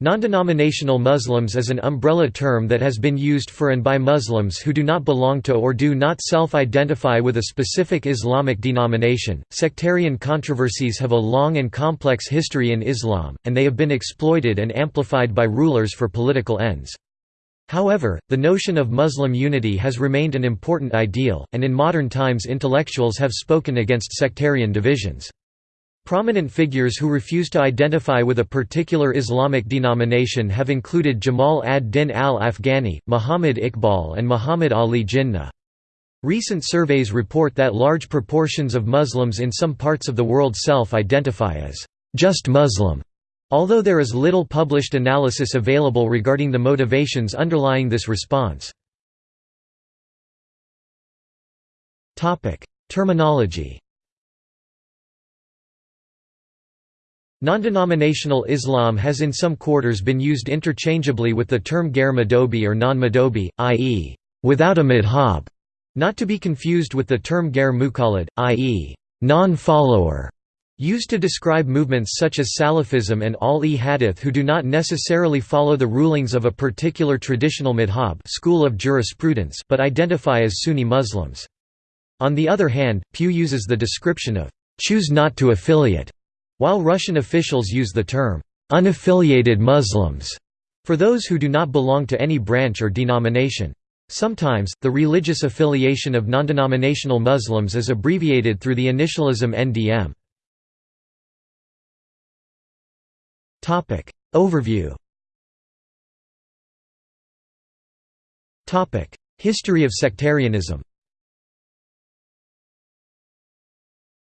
Non-denominational Muslims is an umbrella term that has been used for and by Muslims who do not belong to or do not self-identify with a specific Islamic denomination. Sectarian controversies have a long and complex history in Islam, and they have been exploited and amplified by rulers for political ends. However, the notion of Muslim unity has remained an important ideal, and in modern times intellectuals have spoken against sectarian divisions. Prominent figures who refuse to identify with a particular Islamic denomination have included Jamal ad-Din al-Afghani, Muhammad Iqbal and Muhammad Ali Jinnah. Recent surveys report that large proportions of Muslims in some parts of the world self-identify as just Muslim, although there is little published analysis available regarding the motivations underlying this response. Terminology Non-denominational Islam has in some quarters been used interchangeably with the term Ghair Madhabi or non-Madhabi, i.e., without a madhab, not to be confused with the term Ghair Muqallid, i.e., non-follower, used to describe movements such as Salafism and Ahl-e-Hadith who do not necessarily follow the rulings of a particular traditional madhab school of jurisprudence but identify as Sunni Muslims. On the other hand, Pew uses the description of choose not to affiliate while Russian officials use the term, unaffiliated Muslims, for those who do not belong to any branch or denomination. Sometimes, the religious affiliation of non-denominational Muslims is abbreviated through the initialism NDM. Overview History of sectarianism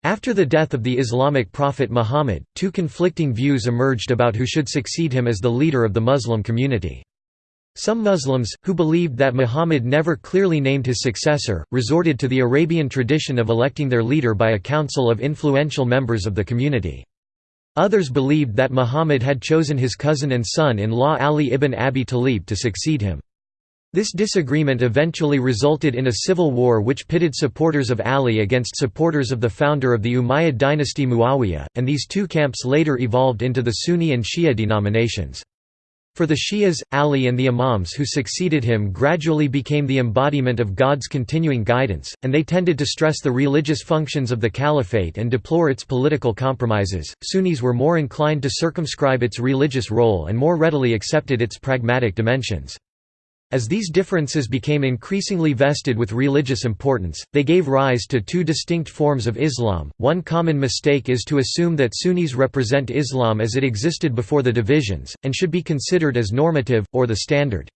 After the death of the Islamic prophet Muhammad, two conflicting views emerged about who should succeed him as the leader of the Muslim community. Some Muslims, who believed that Muhammad never clearly named his successor, resorted to the Arabian tradition of electing their leader by a council of influential members of the community. Others believed that Muhammad had chosen his cousin and son-in-law Ali ibn Abi Talib to succeed him. This disagreement eventually resulted in a civil war which pitted supporters of Ali against supporters of the founder of the Umayyad dynasty Muawiyah, and these two camps later evolved into the Sunni and Shia denominations. For the Shias, Ali and the Imams who succeeded him gradually became the embodiment of God's continuing guidance, and they tended to stress the religious functions of the caliphate and deplore its political compromises. Sunnis were more inclined to circumscribe its religious role and more readily accepted its pragmatic dimensions. As these differences became increasingly vested with religious importance, they gave rise to two distinct forms of Islam. One common mistake is to assume that Sunnis represent Islam as it existed before the divisions, and should be considered as normative, or the standard.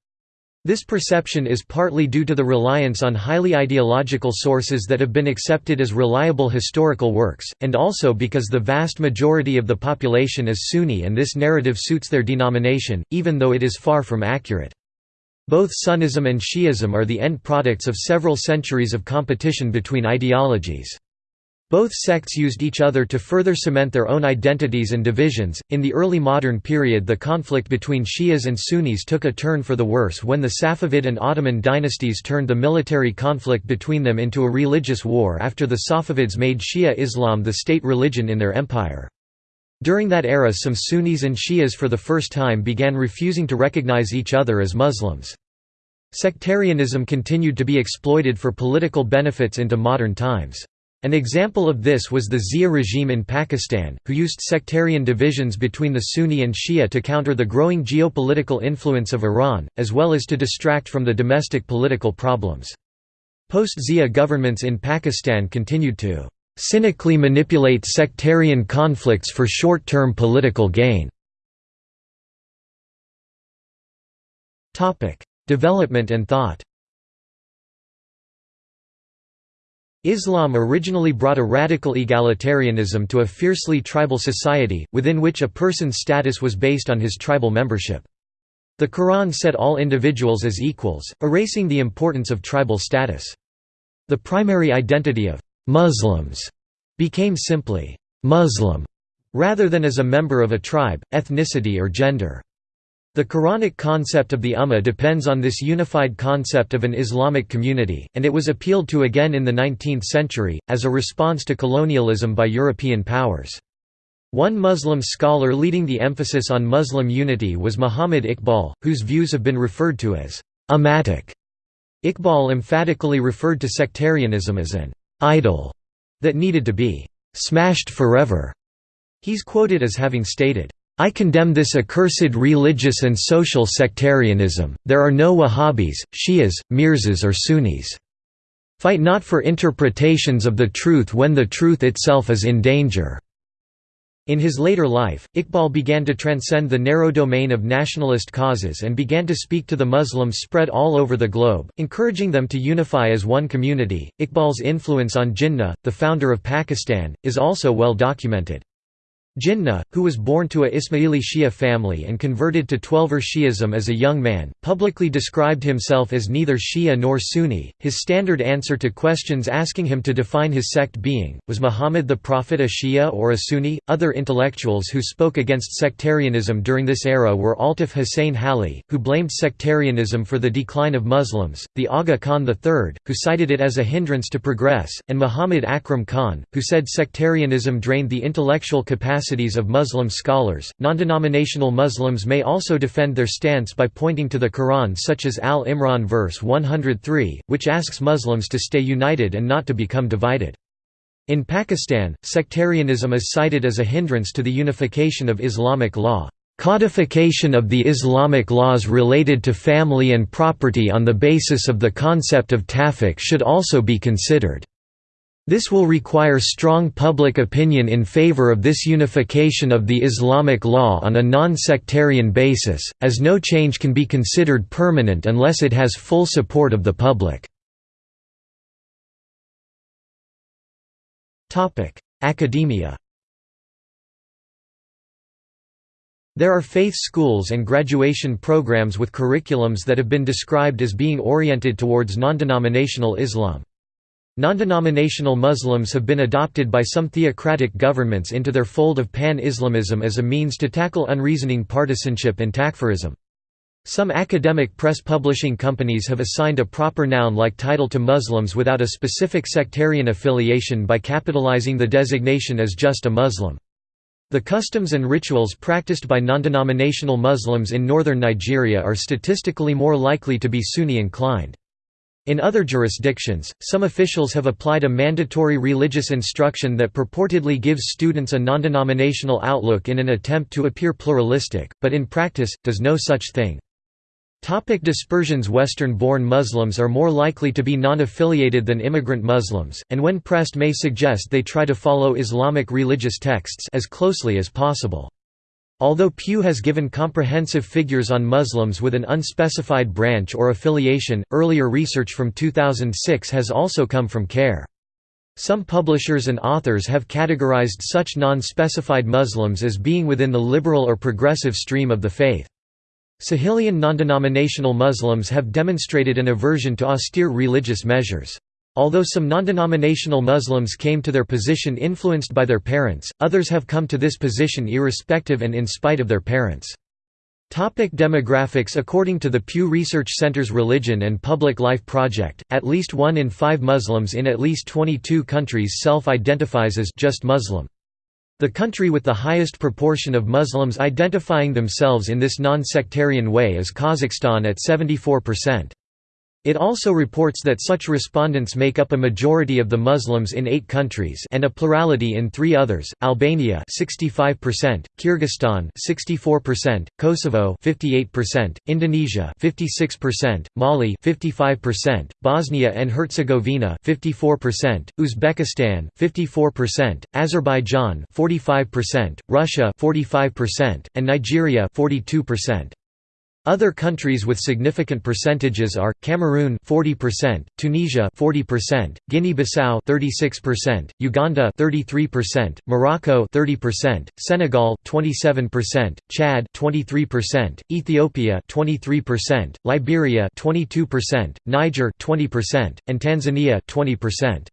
This perception is partly due to the reliance on highly ideological sources that have been accepted as reliable historical works, and also because the vast majority of the population is Sunni and this narrative suits their denomination, even though it is far from accurate. Both Sunnism and Shi'ism are the end products of several centuries of competition between ideologies. Both sects used each other to further cement their own identities and divisions. In the early modern period, the conflict between Shias and Sunnis took a turn for the worse when the Safavid and Ottoman dynasties turned the military conflict between them into a religious war after the Safavids made Shia Islam the state religion in their empire. During that era some Sunnis and Shias for the first time began refusing to recognize each other as Muslims. Sectarianism continued to be exploited for political benefits into modern times. An example of this was the Zia regime in Pakistan, who used sectarian divisions between the Sunni and Shia to counter the growing geopolitical influence of Iran, as well as to distract from the domestic political problems. Post-Zia governments in Pakistan continued to cynically manipulate sectarian conflicts for short-term political gain. Development and thought Islam originally brought a radical egalitarianism to a fiercely tribal society, within which a person's status was based on his tribal membership. The Quran set all individuals as equals, erasing the importance of tribal status. The primary identity of Muslims became simply Muslim rather than as a member of a tribe, ethnicity or gender. The Quranic concept of the Ummah depends on this unified concept of an Islamic community, and it was appealed to again in the 19th century, as a response to colonialism by European powers. One Muslim scholar leading the emphasis on Muslim unity was Muhammad Iqbal, whose views have been referred to as «ummatic». Iqbal emphatically referred to sectarianism as an «idol» that needed to be «smashed forever». He's quoted as having stated, I condemn this accursed religious and social sectarianism, there are no Wahhabis, Shias, Mirzais or Sunnis. Fight not for interpretations of the truth when the truth itself is in danger." In his later life, Iqbal began to transcend the narrow domain of nationalist causes and began to speak to the Muslims spread all over the globe, encouraging them to unify as one community. Iqbal's influence on Jinnah, the founder of Pakistan, is also well documented. Jinnah, who was born to a Ismaili Shia family and converted to Twelver Shi'ism as a young man, publicly described himself as neither Shia nor Sunni. His standard answer to questions asking him to define his sect being, was Muhammad the Prophet a Shia or a Sunni? Other intellectuals who spoke against sectarianism during this era were Altaf Hussain Hali, who blamed sectarianism for the decline of Muslims, the Aga Khan III, who cited it as a hindrance to progress, and Muhammad Akram Khan, who said sectarianism drained the intellectual capacity of Muslim scholars. Non-denominational Muslims may also defend their stance by pointing to the Quran such as Al Imran verse 103, which asks Muslims to stay united and not to become divided. In Pakistan, sectarianism is cited as a hindrance to the unification of Islamic law. Codification of the Islamic laws related to family and property on the basis of the concept of talfiq should also be considered. This will require strong public opinion in favor of this unification of the Islamic law on a non-sectarian basis, as no change can be considered permanent unless it has full support of the public. Academia There are faith schools and graduation programs with curriculums that have been described as being oriented towards non-denominational Islam. Non-denominational Muslims have been adopted by some theocratic governments into their fold of pan-Islamism as a means to tackle unreasoning partisanship and takfirism. Some academic press publishing companies have assigned a proper noun-like title to Muslims without a specific sectarian affiliation by capitalizing the designation as just a Muslim. The customs and rituals practiced by non-denominational Muslims in northern Nigeria are statistically more likely to be Sunni inclined. In other jurisdictions, some officials have applied a mandatory religious instruction that purportedly gives students a non-denominational outlook in an attempt to appear pluralistic, but in practice, does no such thing. Topic dispersions Western-born Muslims are more likely to be non-affiliated than immigrant Muslims, and when pressed may suggest they try to follow Islamic religious texts as closely as possible. Although Pew has given comprehensive figures on Muslims with an unspecified branch or affiliation, earlier research from 2006 has also come from CARE. Some publishers and authors have categorized such non-specified Muslims as being within the liberal or progressive stream of the faith. Sahelian non-denominational Muslims have demonstrated an aversion to austere religious measures. Although some non-denominational Muslims came to their position influenced by their parents, others have come to this position irrespective and in spite of their parents. Topic demographics According to the Pew Research Center's Religion and Public Life Project, at least one in five Muslims in at least 22 countries self-identifies as just Muslim. The country with the highest proportion of Muslims identifying themselves in this non-sectarian way is Kazakhstan at 74%. It also reports that such respondents make up a majority of the Muslims in eight countries and a plurality in three others: Albania (65%), Kyrgyzstan (64%), Kosovo (58%), Indonesia (56%), Mali (55%), Bosnia and Herzegovina (54%), Uzbekistan (54%), Azerbaijan (45%), Russia (45%), and Nigeria (42%). Other countries with significant percentages are Cameroon 40%, Tunisia 40%, Guinea-Bissau 36%, Uganda 33%, Morocco 30%, Senegal 27%, Chad 23%, Ethiopia 23%, Liberia 22%, Niger 20%, and Tanzania 20%.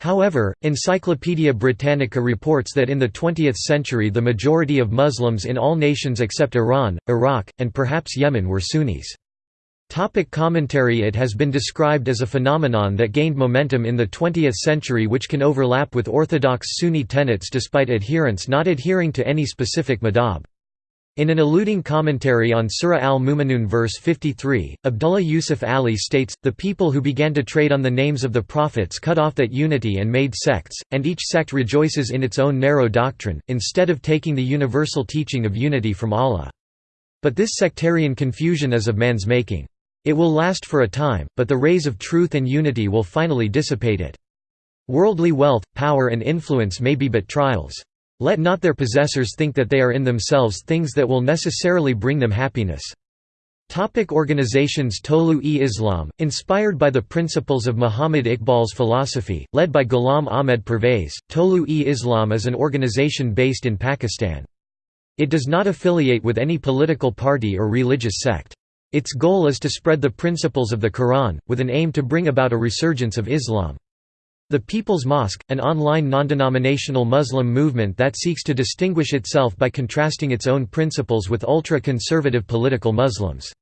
However, Encyclopaedia Britannica reports that in the 20th century the majority of Muslims in all nations except Iran, Iraq, and perhaps Yemen were Sunnis. Topic commentary It has been described as a phenomenon that gained momentum in the 20th century which can overlap with orthodox Sunni tenets despite adherents not adhering to any specific madhab. In an alluding commentary on Surah al-Mu'minun verse 53, Abdullah Yusuf Ali states, The people who began to trade on the names of the prophets cut off that unity and made sects, and each sect rejoices in its own narrow doctrine, instead of taking the universal teaching of unity from Allah. But this sectarian confusion is of man's making. It will last for a time, but the rays of truth and unity will finally dissipate it. Worldly wealth, power and influence may be but trials. Let not their possessors think that they are in themselves things that will necessarily bring them happiness. Topic organizations Tolu-e-Islam, inspired by the principles of Muhammad Iqbal's philosophy, led by Ghulam Ahmed Pervez, Tolu-e-Islam is an organization based in Pakistan. It does not affiliate with any political party or religious sect. Its goal is to spread the principles of the Quran, with an aim to bring about a resurgence of Islam. The People's Mosque, an online non-denominational Muslim movement that seeks to distinguish itself by contrasting its own principles with ultra-conservative political Muslims.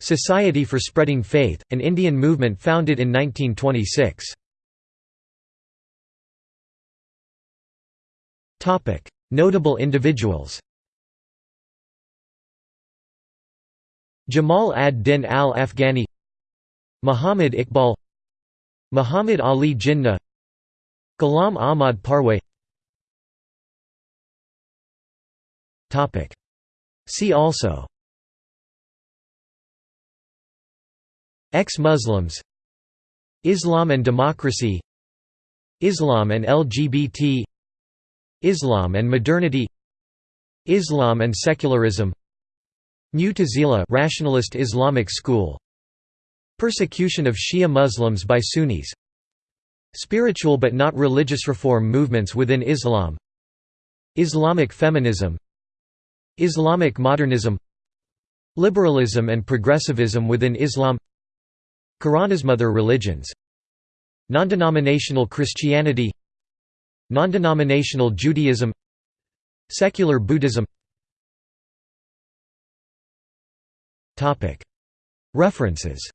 Society for Spreading Faith, an Indian movement founded in 1926. Notable individuals Jamal ad-Din al-Afghani Muhammad Iqbal Muhammad Ali Jinnah Ghulam Ahmad Pervez See also. Ex-Muslims. Islam and democracy. Islam and LGBT Islam and modernity. Islam and secularism. Mu'tazila rationalist Islamic school Persecution of Shia Muslims by Sunnis. Spiritual but not religious reform movements within Islam. Islamic feminism. Islamic modernism. Liberalism and progressivism within Islam. Quranismother religions. Non-denominational Christianity. Non-denominational Judaism. Secular Buddhism. References